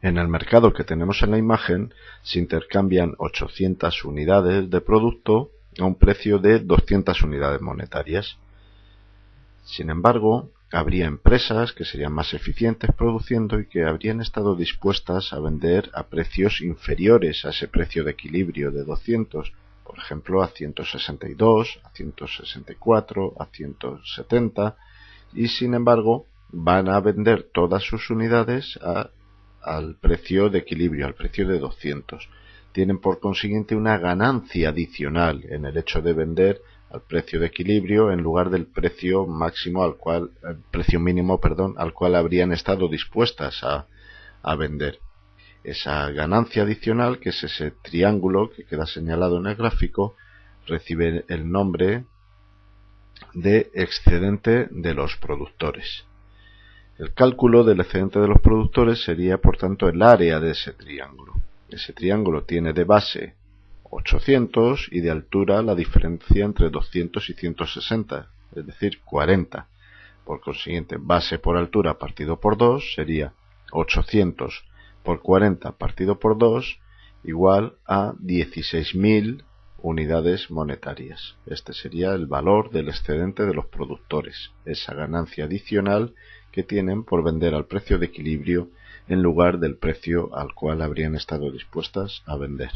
En el mercado que tenemos en la imagen se intercambian 800 unidades de producto a un precio de 200 unidades monetarias. Sin embargo, habría empresas que serían más eficientes produciendo y que habrían estado dispuestas a vender a precios inferiores a ese precio de equilibrio de 200, por ejemplo a 162, a 164, a 170 y sin embargo van a vender todas sus unidades a al precio de equilibrio, al precio de 200. Tienen por consiguiente una ganancia adicional en el hecho de vender al precio de equilibrio en lugar del precio máximo al cual, el precio mínimo, perdón, al cual habrían estado dispuestas a vender. Esa ganancia adicional, que es ese triángulo que queda señalado en el gráfico, recibe el nombre de excedente de los productores. El cálculo del excedente de los productores sería, por tanto, el área de ese triángulo. Ese triángulo tiene de base 800 y de altura la diferencia entre 200 y 160, es decir, 40. Por consiguiente, base por altura partido por 2 sería 800 por 40 partido por 2 igual a 16.000 unidades monetarias. Este sería el valor del excedente de los productores, esa ganancia adicional que tienen por vender al precio de equilibrio en lugar del precio al cual habrían estado dispuestas a vender.